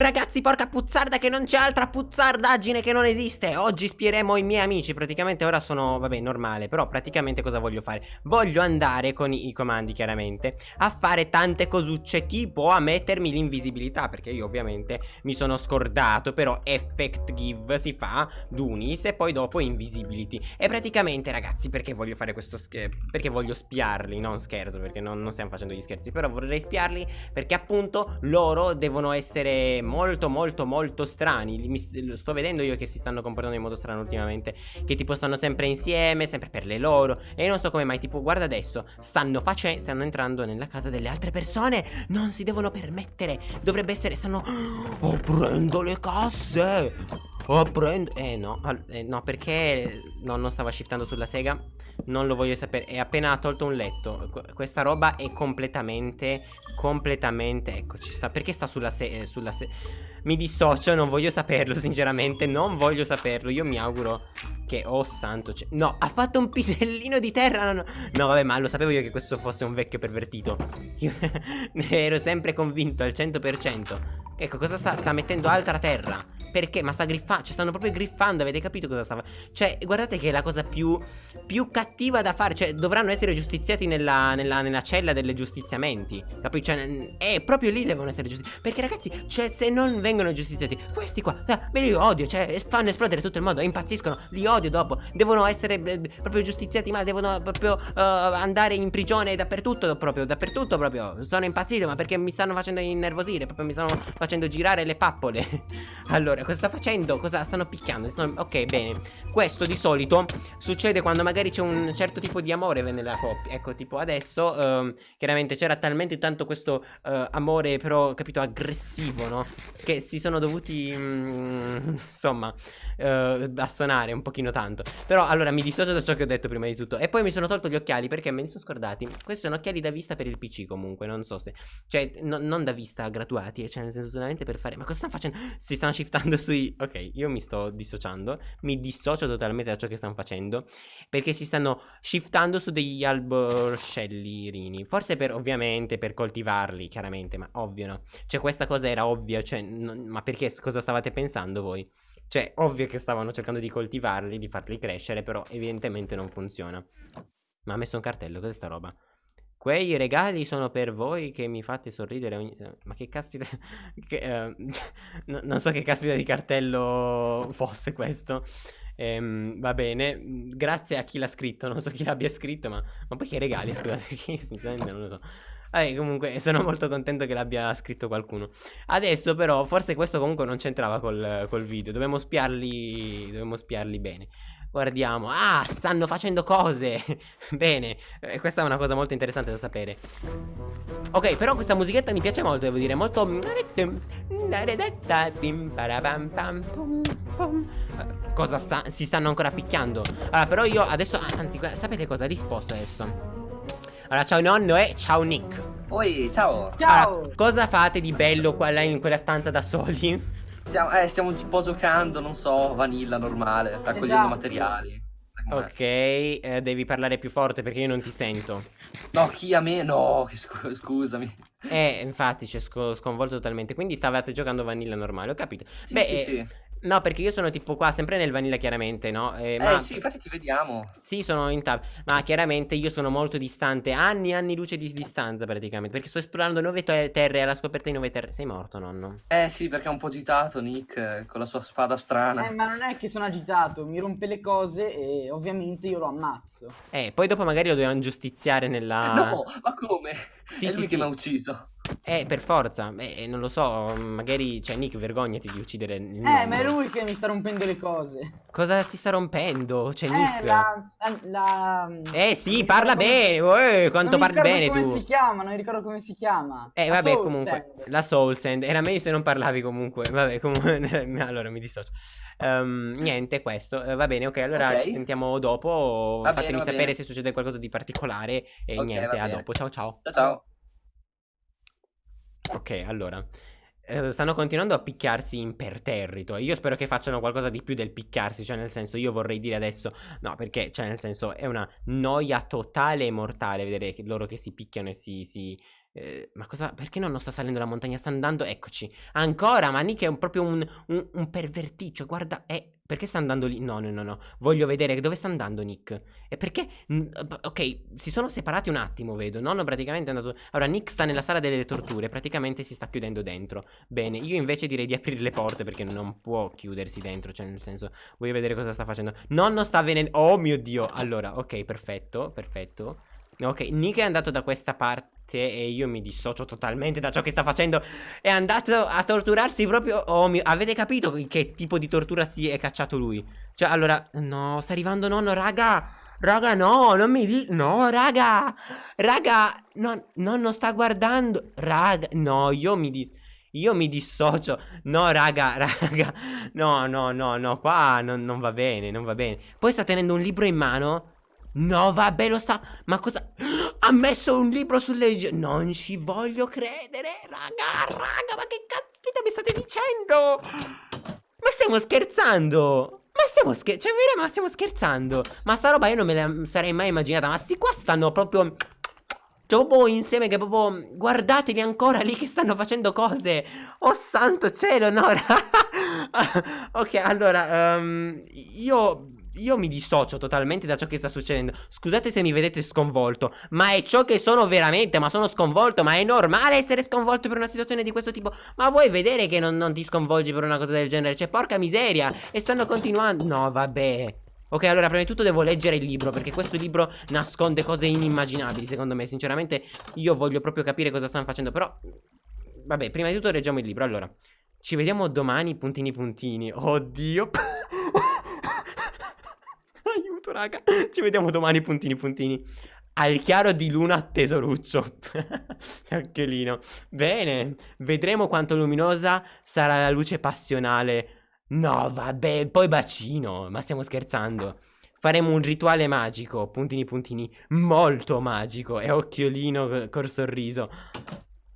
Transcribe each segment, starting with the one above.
Ragazzi, porca puzzarda che non c'è altra puzzardaggine che non esiste. Oggi spieremo i miei amici. Praticamente ora sono, vabbè, normale Però praticamente cosa voglio fare? Voglio andare con i, i comandi, chiaramente A fare tante cosucce Tipo a mettermi l'invisibilità Perché io ovviamente mi sono scordato Però effect give si fa Dunis e poi dopo invisibility. E praticamente, ragazzi, perché voglio fare questo Perché voglio spiarli, non scherzo Perché non, non stiamo facendo gli scherzi Però vorrei spiarli perché appunto loro devono essere molto molto molto strani. Mi, Sto vedendo io che si stanno comportando in modo strano ultimamente. Che tipo stanno sempre insieme, sempre per le loro. E non so come mai, tipo guarda adesso Stanno facendo, stanno entrando nella casa delle altre persone. Non si devono permettere. Dovrebbe essere, stanno Aprendo le casse Aprendo Eh no, eh, no perché No, non stava shiftando sulla sega Non lo voglio sapere. È appena tolto un letto. Questa roba è completamente Completamente Ecco ci sta. Perché sta sulla sega sulla se Mi dissocio Non voglio saperlo sinceramente Non voglio saperlo. Io mi auguro Che Oh santo No ha fatto un pisellino di terra No, no. no vabbè ma lo sapevo io che questo fosse un vecchio pervertito. Io ero sempre convinto al 100% Ecco cosa sta Sta mettendo altra terra perché? Ma sta griffando Cioè stanno proprio griffando Avete capito cosa stava Cioè guardate che è la cosa più Più cattiva da fare Cioè dovranno essere giustiziati nella, nella, nella cella delle giustiziamenti Capito? Cioè è proprio lì devono essere giustiziati Perché ragazzi Cioè se non vengono giustiziati Questi qua cioè, Me li odio Cioè fanno esplodere tutto il mondo Impazziscono Li odio dopo Devono essere eh, proprio giustiziati Ma devono proprio uh, andare in prigione dappertutto Proprio dappertutto proprio Sono impazzito Ma perché mi stanno facendo innervosire Proprio mi stanno facendo girare le pappole Allora Allora, cosa sta facendo? Cosa stanno picchiando? Stanno... Ok, bene. Questo di solito succede quando magari c'è un certo tipo di amore nella coppia. Ecco, tipo adesso, uh, chiaramente c'era talmente tanto questo uh, amore, però, capito, aggressivo, no? Che si sono dovuti, mm, insomma, uh, bastonare un pochino tanto. Però, allora, mi dissocio da ciò che ho detto prima di tutto. E poi mi sono tolto gli occhiali perché me li sono scordati. Questi sono occhiali da vista per il PC comunque, non so se... Cioè, no, non da vista gratuati, cioè nel senso solamente per fare... Ma cosa stanno facendo? Si stanno shiftando andando sui... Ok, io mi sto dissociando, mi dissocio totalmente da ciò che stanno facendo, perché si stanno shiftando su degli alborcellirini. Forse per, ovviamente, per coltivarli, chiaramente, ma ovvio no. Cioè questa cosa era ovvia, cioè, non, ma perché cosa stavate pensando voi? Cioè, ovvio che stavano cercando di coltivarli, di farli crescere, però evidentemente non funziona. Ma ha messo un cartello, cos'è sta roba? Quei regali sono per voi che mi fate sorridere ogni... Ma che caspita... che, uh, no, non so che caspita di cartello fosse questo. Ehm, va bene, grazie a chi l'ha scritto, non so chi l'abbia scritto, ma... Ma poi che regali, scusate, sinceramente non lo so. Vabbè, comunque sono molto contento che l'abbia scritto qualcuno. Adesso però, forse questo comunque non c'entrava col, col video, dobbiamo spiarli, dobbiamo spiarli bene. Guardiamo. Ah, stanno facendo cose. Bene. Eh, questa è una cosa molto interessante da sapere. Ok, però questa musichetta mi piace molto, devo dire. Molto... Cosa sta... Si stanno ancora picchiando. Allora, però io adesso... Anzi, sapete cosa? Risposto adesso. Allora, ciao nonno e ciao Nick. Oi, ciao. Ciao. Allora, cosa fate di bello qua in quella stanza da soli? Stiamo, eh, stiamo un po' giocando, non so, vanilla normale, raccogliendo esatto. materiali. Ok, eh, devi parlare più forte perché io non ti sento. No, chi a me? No, scu scusami. Eh, infatti, c'è sco sconvolto totalmente. Quindi stavate giocando vanilla normale, ho capito. Sì, Beh, sì, eh, sì. No, perché io sono tipo qua, sempre nel vanilla chiaramente, no? Eh, eh ma... sì, infatti ti vediamo. Sì, sono in tab. Ma chiaramente io sono molto distante, anni e anni luce di distanza praticamente. Perché sto esplorando nuove terre, alla scoperta di nuove terre. Sei morto, nonno? Eh sì, perché è un po' agitato Nick, eh, con la sua spada strana. Eh, ma non è che sono agitato, mi rompe le cose e ovviamente io lo ammazzo. Eh, poi dopo magari lo dobbiamo giustiziare nella... No, ma come? Sì, è sì, lui sì. che mi ha ucciso. Eh, per forza. Eh, non lo so, magari, cioè, Nick, vergognati di uccidere il Eh, nonno. ma è lui che mi sta rompendo le cose. Cosa ti sta rompendo? Cioè, eh, Nick. La, la, la... Eh, sì, parla bene. Come... Eh, quanto parli bene tu. Non come si chiama, non ricordo come si chiama. Eh, vabbè, comunque. Sand. La Soul Sand. Era meglio se non parlavi comunque. Vabbè, comunque. allora, mi dissocio. Um, niente, questo. Uh, va bene, ok, allora okay. ci sentiamo dopo. Va Fatemi bene, sapere bene. se succede qualcosa di particolare. E okay, niente, a dopo. Ciao, ciao. Ciao, ciao. Ok, allora. Eh, stanno continuando a picchiarsi imperterrito. Io spero che facciano qualcosa di più del picchiarsi. Cioè, nel senso, io vorrei dire adesso. No, perché, cioè, nel senso, è una noia totale e mortale vedere che loro che si picchiano e si. si Eh, ma cosa? Perché non, non sta salendo la montagna? Sta andando. Eccoci. Ancora. Ma Nick è un- proprio un, un, un perverticcio. Guarda. Eh, perché sta andando lì? No, no, no, no. Voglio vedere dove sta andando Nick. E perché. Ok, si sono separati un attimo, vedo. Nonno praticamente è andato. Allora, Nick sta nella sala delle torture. Praticamente si sta chiudendo dentro. Bene, io invece direi di aprire le porte perché non può chiudersi dentro. Cioè, nel senso, voglio vedere cosa sta facendo. Nonno sta venendo. Oh mio dio. Allora, ok, perfetto, perfetto. Ok, Nick è andato da questa parte e io mi dissocio totalmente da ciò che sta facendo. È andato a torturarsi proprio. Oh mio, avete capito che tipo di tortura si è cacciato lui? Cioè, allora, no, sta arrivando nonno, raga. Raga, no, non mi di. No, raga. Raga, no, nonno sta guardando. Raga, no, io mi dis. Io mi dissocio. No, raga, raga. No, no, no, no, qua non, non va bene, non va bene. Poi sta tenendo un libro in mano. No, vabbè, lo sta. Ma cosa. Ha messo un libro sulle. Non ci voglio credere, raga, raga, ma che caspita mi state dicendo? Ma stiamo scherzando? Ma stiamo scherzando? Cioè, vero, ma stiamo scherzando? Ma sta roba io non me la sarei mai immaginata. Ma sti qua stanno proprio. Cioè, proprio insieme che proprio. Guardateli ancora lì che stanno facendo cose. Oh santo cielo, no. ok, allora. ehm, io. Io mi dissocio totalmente da ciò che sta succedendo. Scusate se mi vedete sconvolto, ma è ciò che sono veramente. Ma sono sconvolto. Ma è normale essere sconvolto per una situazione di questo tipo. Ma vuoi vedere che non, non ti sconvolgi per una cosa del genere? Cioè, porca miseria. E stanno continuando. No, vabbè. Ok, allora, prima di tutto devo leggere il libro. Perché questo libro nasconde cose inimmaginabili, secondo me. Sinceramente, io voglio proprio capire cosa stanno facendo. Però. Vabbè, prima di tutto leggiamo il libro. Allora, ci vediamo domani, puntini puntini. Oddio. Aiuto, raga. Ci vediamo domani, puntini puntini. Al chiaro di luna, tesoruccio. Occhiolino. Bene. Vedremo quanto luminosa sarà la luce passionale. No, vabbè, poi bacino. Ma stiamo scherzando. Faremo un rituale magico, puntini puntini, molto magico. E occhiolino co- col sorriso.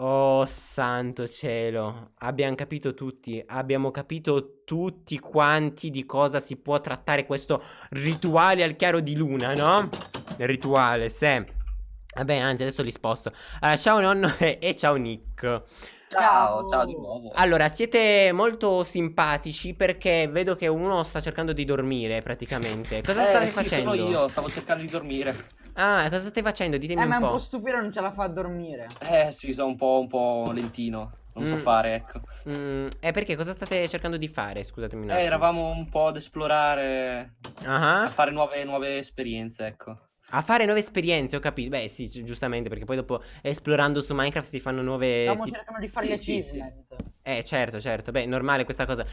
Oh santo cielo, abbiamo capito tutti, abbiamo capito tutti quanti di cosa si può trattare questo rituale al chiaro di luna, no? Rituale, se. Vabbè, anzi, adesso li sposto. Allora, ciao nonno e, e ciao Nick. Ciao, ciao di nuovo. Allora, siete molto simpatici perché vedo che uno sta cercando di dormire praticamente. Cosa eh, state sì, facendo? sono io, stavo cercando di dormire. Ah, cosa stai facendo? Ditemi Eh, ma è un un po'. po' stupido, non ce la fa a dormire. Eh sì, sono un po', un po' lentino. Non so Mm. fare, ecco. Mm, eh, perché cosa state cercando di fare? Scusatemi un Eh, attimo. eravamo un po' ad esplorare, Ah. a fare nuove, nuove esperienze, ecco. A fare nuove esperienze, ho capito. Beh, sì, gi- giustamente, perché poi dopo esplorando su Minecraft si fanno nuove. Stiamo ti- cercando di fare sì, gli sì, sì. achievement. Eh, certo, certo. Beh, normale questa cosa.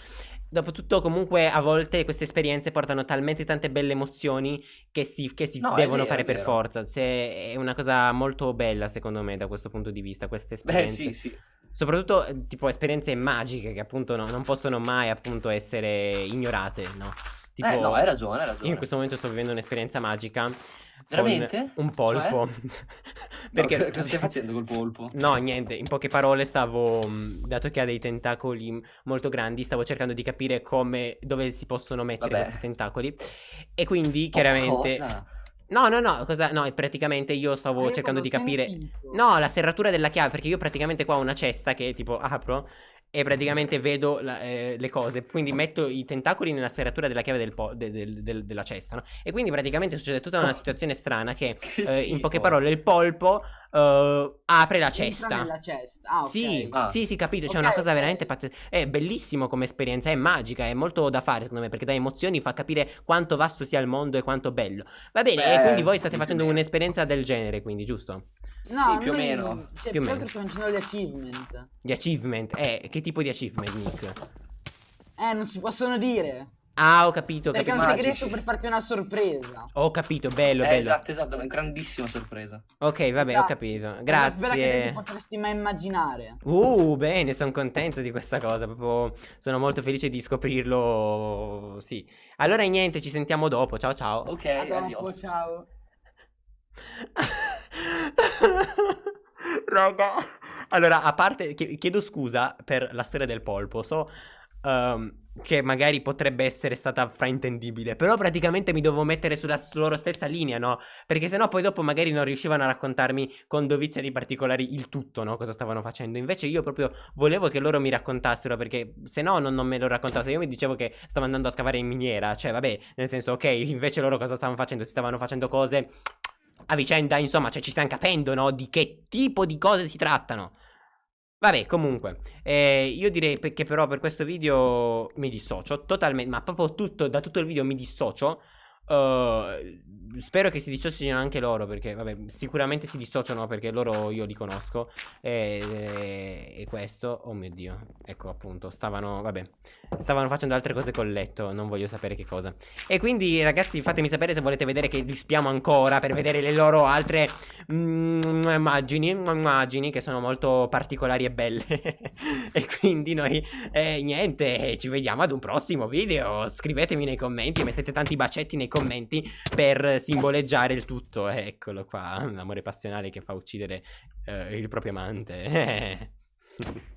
Dopotutto, comunque, a volte queste esperienze portano talmente tante belle emozioni che si, che si No, devono vero, fare per forza. Se- è una cosa molto bella, secondo me, da questo punto di vista. Queste Beh, esperienze. sì, sì. Soprattutto, eh, tipo, esperienze magiche che appunto no- non possono mai, appunto, essere ignorate, no? Tipo, Eh, no, hai ragione, hai ragione. io in questo momento sto vivendo un'esperienza magica. Veramente? Un polpo. No, Perché... co- cosa stai facendo col polpo? No, niente, in poche parole stavo, mh, dato che ha dei tentacoli molto grandi, stavo cercando di capire come, dove si possono mettere Vabbè. questi tentacoli. E quindi, Oh, chiaramente... cosa? No, no, no, cosa... No, praticamente io stavo Ma io cercando di capire... sentito? No, la serratura della chiave, perché io praticamente qua ho una cesta che tipo apro e praticamente vedo la- eh, le cose. Quindi metto i tentacoli nella serratura della chiave del de- del- del- della cesta, no? E quindi praticamente succede tutta una situazione strana che, Che eh, in poche parole, il polpo eh, apre la Entra cesta. nella cesta. Ah, ok. Sì, Ah. sì, sì, capito. C'è Ok, una cosa ok. veramente pazzesca. È bellissimo come esperienza, è magica, è molto da fare, secondo me, perché dà emozioni, fa capire quanto vasto sia il mondo e quanto bello. Va bene, e Beh, quindi voi state facendo meno. un'esperienza del genere, quindi, giusto? No, sì, più o meno. Cioè, Più o meno. stiamo facendo gli achievement. Gli achievement. Eh, che tipo di achievement, Nick? Eh, non si possono dire. Ah, ho capito, ho Perché è capito. un Magici. segreto per farti una sorpresa. Ho capito, bello, Eh, bello. esatto, esatto, è una grandissima sorpresa. Ok, vabbè, ho Esatto. capito. È la più bella che Grazie. tu potresti mai immaginare. Uh, bene, sono contento di questa cosa. Proprio sono molto felice di scoprirlo. Sì. Allora, niente, ci sentiamo dopo. Ciao, ciao. Ok, A dopo, ciao. Raga. Allora, a parte, chie- chiedo scusa per la storia del polpo. So, Um, che magari potrebbe essere stata fraintendibile. Però praticamente mi dovevo mettere sulla loro stessa linea, no? Perché sennò poi dopo magari non riuscivano a raccontarmi con dovizia di particolari il tutto, no? Cosa stavano facendo. Invece io proprio volevo che loro mi raccontassero, perché se no non, non me lo raccontavano. Se io mi dicevo che stavo andando a scavare in miniera, cioè vabbè, nel senso, ok, invece loro cosa stavano facendo? Si stavano facendo cose a vicenda, insomma, cioè ci stiamo capendo, no? Di che tipo di cose si trattano. Vabbè, comunque, eh, io direi che però per questo video mi dissocio totalmente, ma proprio tutto, da tutto il video mi dissocio. Uh, spero che si dissociino anche loro perché vabbè sicuramente si dissociano perché loro io li conosco e, e, e, questo oh mio dio ecco appunto stavano vabbè stavano facendo altre cose col letto non voglio sapere che cosa e quindi ragazzi fatemi sapere se volete vedere che li spiamo ancora per vedere le loro altre immagini immagini che sono molto particolari e belle e quindi noi eh, niente ci vediamo ad un prossimo video scrivetemi nei commenti mettete tanti bacetti nei commenti per simboleggiare il tutto. Eccolo qua, un amore passionale che fa uccidere uh, il proprio amante.